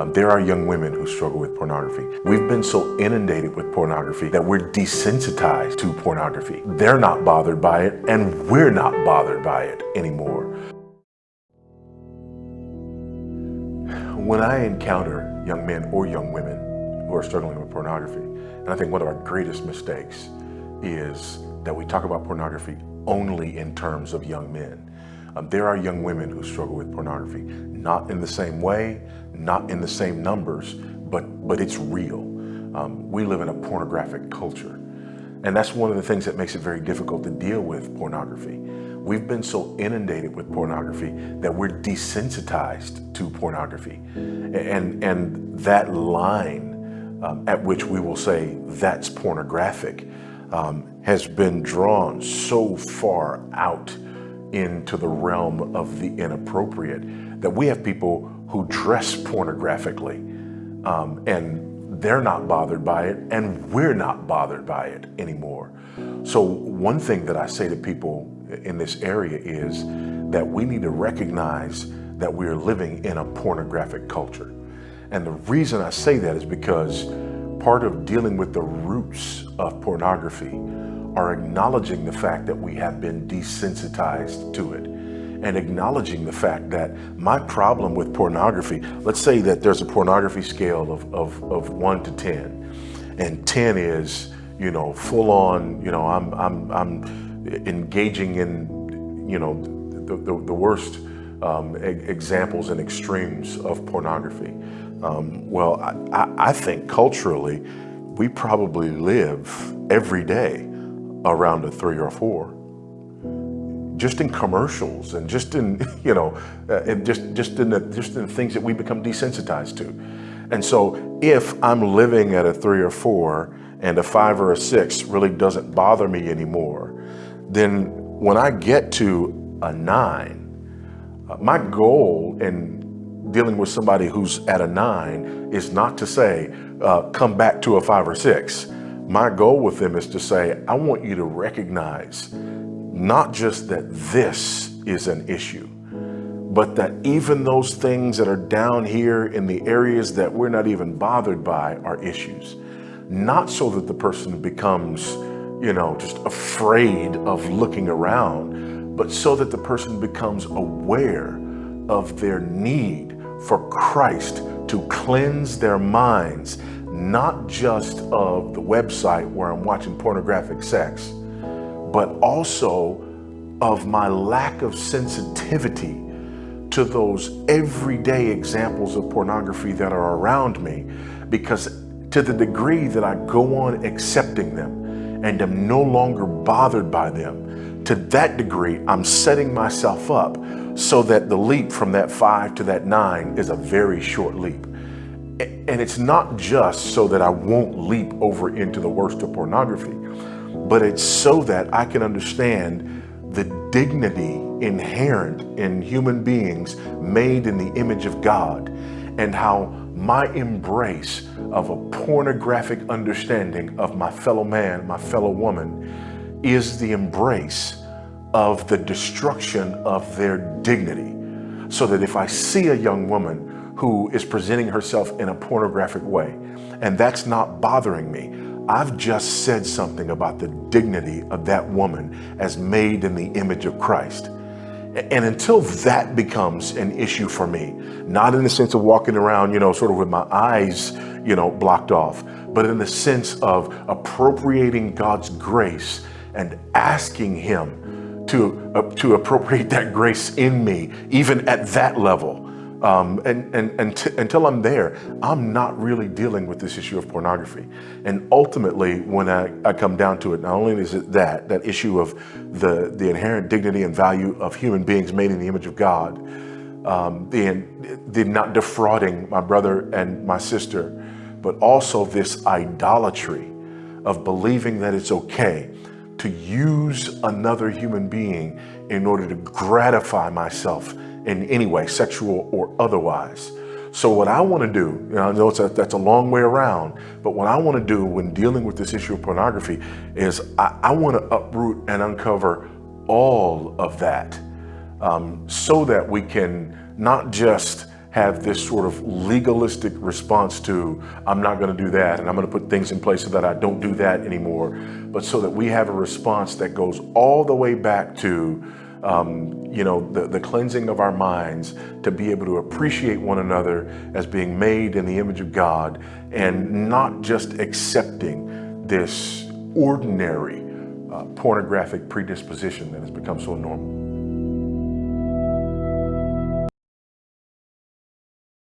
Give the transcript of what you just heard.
Um, there are young women who struggle with pornography. We've been so inundated with pornography that we're desensitized to pornography. They're not bothered by it, and we're not bothered by it anymore. When I encounter young men or young women who are struggling with pornography, and I think one of our greatest mistakes is that we talk about pornography only in terms of young men. Um, there are young women who struggle with pornography, not in the same way, not in the same numbers, but, but it's real. Um, we live in a pornographic culture. And that's one of the things that makes it very difficult to deal with pornography. We've been so inundated with pornography that we're desensitized to pornography. And, and that line um, at which we will say that's pornographic um, has been drawn so far out into the realm of the inappropriate that we have people who dress pornographically um, and they're not bothered by it and we're not bothered by it anymore. So one thing that I say to people in this area is that we need to recognize that we're living in a pornographic culture. And the reason I say that is because part of dealing with the roots of pornography are acknowledging the fact that we have been desensitized to it and acknowledging the fact that my problem with pornography, let's say that there's a pornography scale of, of, of one to 10 and 10 is, you know, full on, you know, I'm, I'm, I'm engaging in, you know, the, the, the worst um, examples and extremes of pornography. Um, well, I, I think culturally, we probably live every day around a three or four. Just in commercials and just in, you know, uh, and just, just, in the, just in the things that we become desensitized to. And so if I'm living at a three or four and a five or a six really doesn't bother me anymore, then when I get to a nine, uh, my goal in dealing with somebody who's at a nine is not to say, uh, come back to a five or six. My goal with them is to say, I want you to recognize not just that this is an issue, but that even those things that are down here in the areas that we're not even bothered by are issues. Not so that the person becomes, you know, just afraid of looking around, but so that the person becomes aware of their need for Christ to cleanse their minds not just of the website where I'm watching pornographic sex, but also of my lack of sensitivity to those everyday examples of pornography that are around me because to the degree that I go on accepting them and am no longer bothered by them, to that degree, I'm setting myself up so that the leap from that five to that nine is a very short leap. And it's not just so that I won't leap over into the worst of pornography, but it's so that I can understand the dignity inherent in human beings made in the image of God and how my embrace of a pornographic understanding of my fellow man, my fellow woman, is the embrace of the destruction of their dignity. So that if I see a young woman who is presenting herself in a pornographic way. And that's not bothering me. I've just said something about the dignity of that woman as made in the image of Christ. And until that becomes an issue for me, not in the sense of walking around, you know, sort of with my eyes, you know, blocked off, but in the sense of appropriating God's grace and asking him to, uh, to appropriate that grace in me, even at that level, um, and, and, and until I'm there, I'm not really dealing with this issue of pornography. And ultimately, when I, I come down to it, not only is it that, that issue of the, the inherent dignity and value of human beings made in the image of God, um, the, the not defrauding my brother and my sister, but also this idolatry of believing that it's okay to use another human being in order to gratify myself in any way, sexual or otherwise. So what I want to do, know, I know a, that's a long way around, but what I want to do when dealing with this issue of pornography is I, I want to uproot and uncover all of that um, so that we can not just have this sort of legalistic response to, I'm not going to do that, and I'm going to put things in place so that I don't do that anymore, but so that we have a response that goes all the way back to um, you know, the, the cleansing of our minds to be able to appreciate one another as being made in the image of God and not just accepting this ordinary uh, pornographic predisposition that has become so normal.